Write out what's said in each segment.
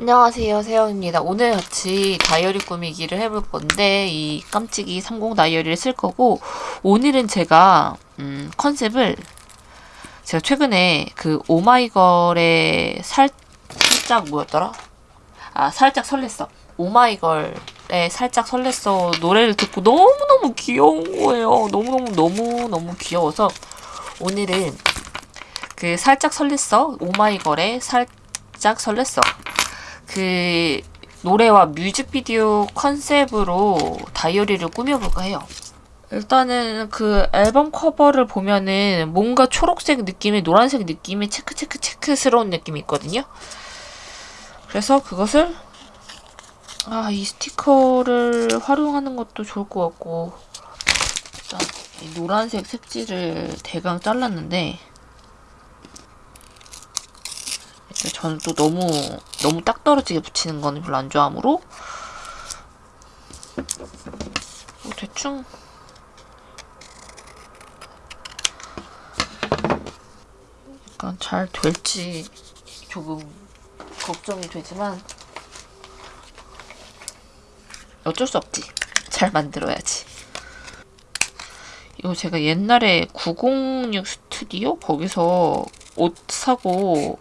안녕하세요 세영입니다. 오늘 같이 다이어리 꾸미기를 해볼 건데 이 깜찍이 30 다이어리를 쓸 거고 오늘은 제가 음, 컨셉을 제가 최근에 그 오마이걸의 살, 살짝 뭐였더라? 아 살짝 설렜어. 오마이걸의 살짝 설렜어 노래를 듣고 너무너무 귀여운 거예요. 너무너무 너무너무 귀여워서 오늘은 그 살짝 설렜어 오마이걸의 살짝 설렜어 그 노래와 뮤직비디오 컨셉으로 다이어리를 꾸며볼까 해요. 일단은 그 앨범 커버를 보면은 뭔가 초록색 느낌의 노란색 느낌의 체크 체크 체크스러운 느낌이 있거든요. 그래서 그것을 아 이 스티커를 활용하는 것도 좋을 것 같고 일단 이 노란색 색지를 대강 잘랐는데 저는 또 너무 너무 딱 떨어지게 붙이는 거는 별로 안 좋아하므로 뭐 대충 약간 잘 될지 조금 걱정이 되지만 어쩔 수 없지. 잘 만들어야지. 이거 제가 옛날에 906 스튜디오 거기서 옷 사고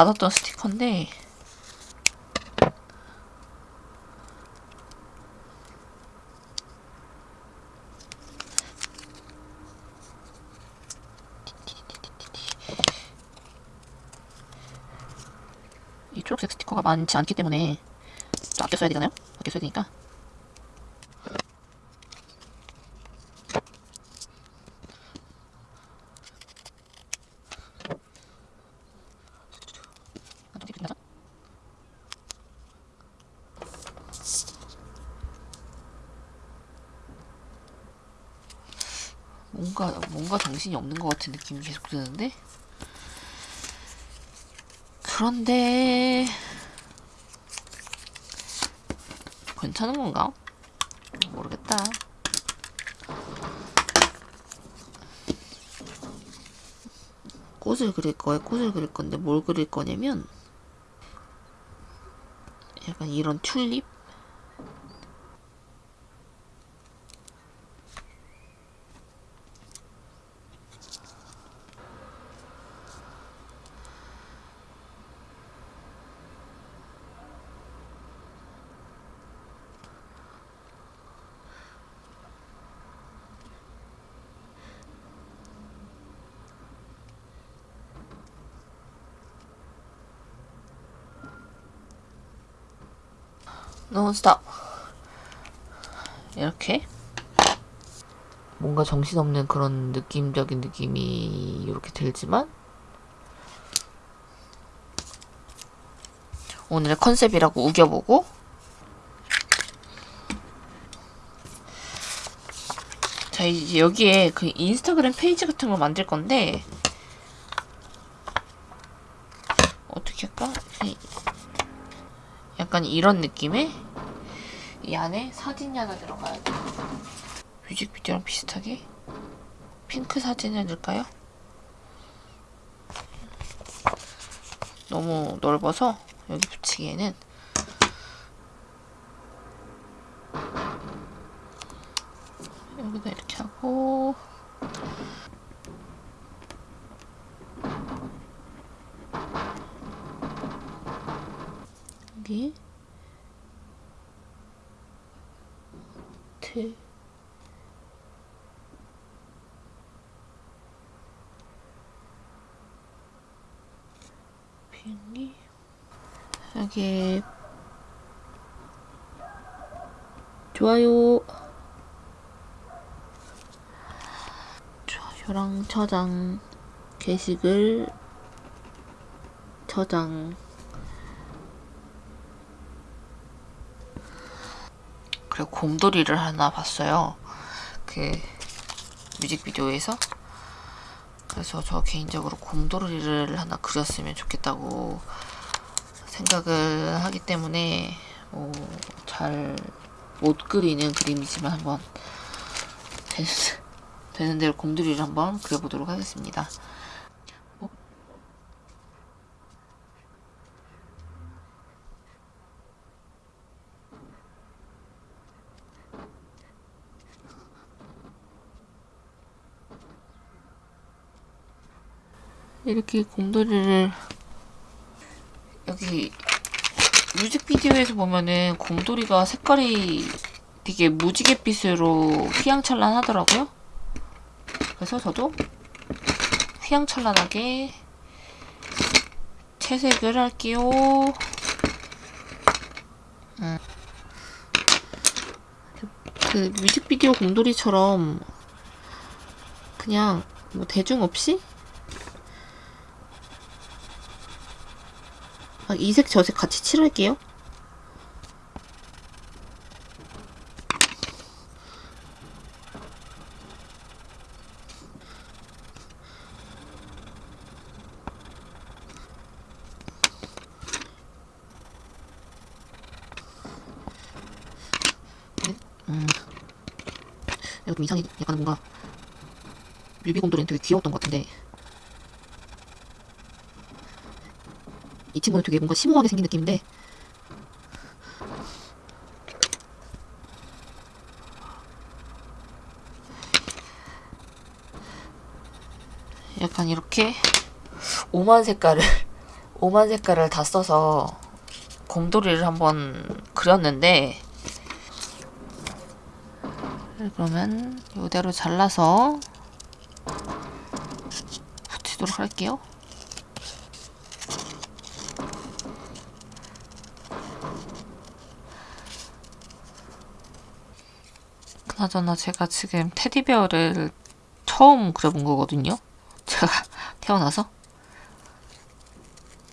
받았던 스티커인데 이 초록색 스티커가 많지 않기 때문에 좀 아껴 써야 되잖아요? 아껴 써야 되니까 뭔가 뭔가 정신이 없는 것 같은 느낌이 계속 드는데 그런데 괜찮은 건가? 모르겠다. 꽃을 그릴 거에 꽃을 그릴 건데 뭘 그릴 거냐면 약간 이런 튤립 논스톱 이렇게. 뭔가 정신없는 그런 느낌적인 느낌이 이렇게 들지만. 오늘의 컨셉이라고 우겨보고. 자 이제 여기에 그 인스타그램 페이지 같은 걸 만들 건데 어떻게 할까? 약간 이런 느낌의 이 안에 사진이 하나 들어가야 돼. 뮤직비디오랑 비슷하게 핑크 사진을 넣을까요? 너무 넓어서 여기 붙이기에는 여기다 이렇게 하고 여기 트 비행기 여기. 좋아요. 좋아요랑 저장 게시글 저장 그리고 곰돌이를 하나 봤어요. 그 뮤직비디오에서. 그래서 저 개인적으로 곰돌이를 하나 그렸으면 좋겠다고 생각을 하기 때문에 뭐 잘못 그리는 그림이지만 한번 되는 대로 곰돌이를 한번 그려보도록 하겠습니다. 이렇게 곰돌이를 여기 뮤직비디오에서 보면은 곰돌이가 색깔이 되게 무지갯빛으로 휘황찬란 하더라고요. 그래서 저도 휘황찬란하게 채색을 할게요. 음. 그 뮤직비디오 곰돌이처럼 그냥 뭐 대중 없이 막 이색 저색 같이 칠할게요. 음. 내가 좀 이상해. 약간 뭔가 뮤비곰돌이는 되게 귀여웠던 것 같은데 이 친구는 되게 뭔가 심오하게 생긴 느낌인데 약간 이렇게 오만 색깔을 오만 색깔을 다 써서 곰돌이를 한번 그렸는데 그러면 이대로 잘라서 붙이도록 할게요. 그나저나 제가 지금 테디베어를 처음 그려본 거거든요. 제가 태어나서.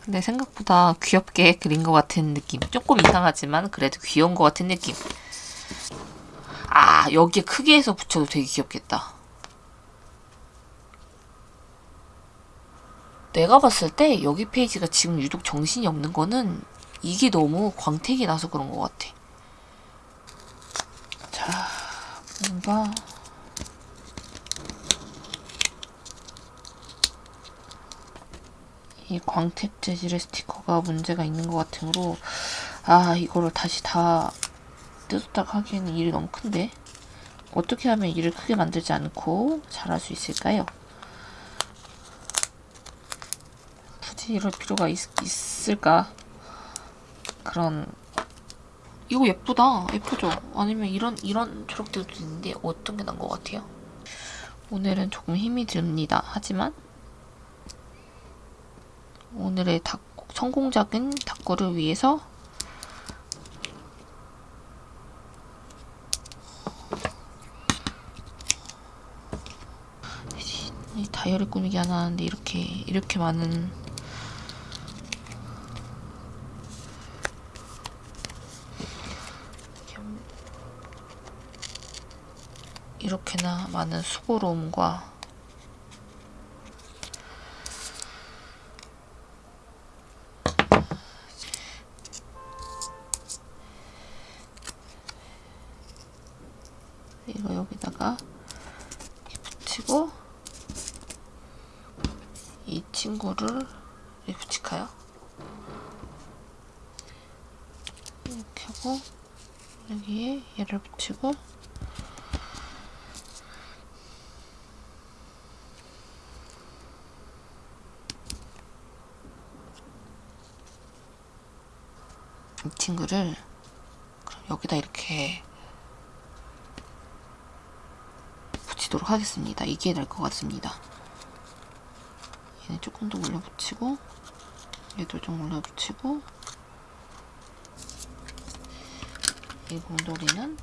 근데 생각보다 귀엽게 그린 것 같은 느낌. 조금 이상하지만 그래도 귀여운 것 같은 느낌. 아, 여기에 크게 해서 붙여도 되게 귀엽겠다. 내가 봤을 때 여기 페이지가 지금 유독 정신이 없는 거는 이게 너무 광택이 나서 그런 것 같아. 자, 뭔가 이 광택 재질의 스티커가 문제가 있는 것 같으므로 아 이거를 다시 다 뜯었다가 하기에는 일이 너무 큰데 어떻게 하면 일을 크게 만들지 않고 잘할 수 있을까요? 굳이 이럴 필요가 있, 있을까? 그런 이거 예쁘다. 예쁘죠? 아니면 이런 이런 초록색도 있는데 어떤 게 난 것 같아요? 오늘은 조금 힘이 듭니다. 하지만 오늘의 닭, 성공적인 닭고를 위해서 이 다이어리 꾸미기 하나 하는데 이렇게 이렇게 많은 이렇게나 많은 수고로움과 이거 여기다가 붙이고 이 친구를 붙일까요? 이렇게 하고 여기에 얘를 붙이고 이 친구를 그럼 여기다 이렇게 붙이도록 하겠습니다. 이게 될것 같습니다. 얘는 조금 더 올려 붙이고 얘도 좀 올려 붙이고 이 곰돌이는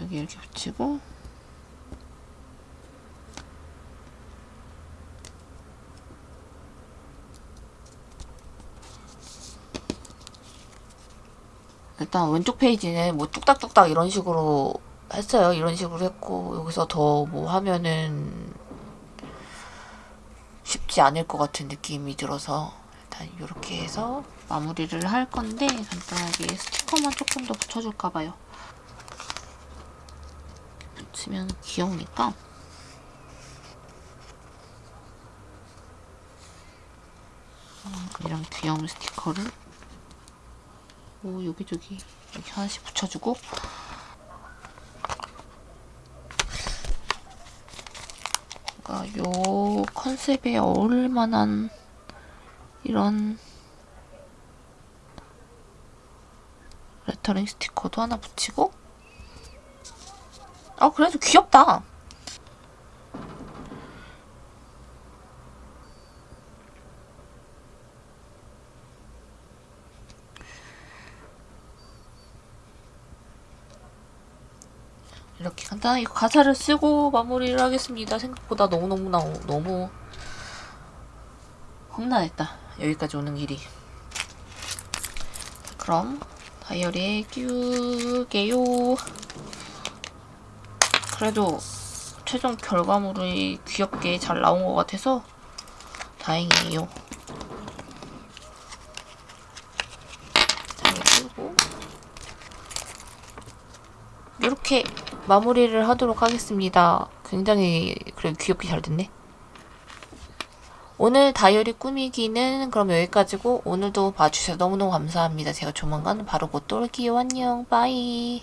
여기 이렇게 붙이고 일단 왼쪽 페이지는 뭐 뚝딱뚝딱 이런 식으로 했어요. 이런 식으로 했고 여기서 더 뭐 하면은 쉽지 않을 것 같은 느낌이 들어서 일단 이렇게 해서 마무리를 할 건데 간단하게 스티커만 조금 더 붙여줄까 봐요. 붙이면 귀여우니까 음, 이런 귀여운 스티커를 뭐 여기저기 이렇게 하나씩 붙여주고. 뭔가 요 컨셉에 어울릴 만한 이런 레터링 스티커도 하나 붙이고. 아 그래도 귀엽다 이렇게 간단하게 가사를 쓰고 마무리를 하겠습니다. 생각보다 너무너무 나 너무 험난했다. 여기까지 오는 길이. 그럼 다이어리에 끼우게요. 그래도 최종 결과물이 귀엽게 잘 나온 것 같아서 다행이에요. 잘 끼우고 이렇게 마무리를 하도록 하겠습니다. 굉장히 그래 귀엽게 잘 됐네. 오늘 다이어리 꾸미기는 그럼 여기까지고 오늘도 봐주셔서 너무너무 감사합니다. 제가 조만간 바로 곧또 올게요. 안녕. 빠이.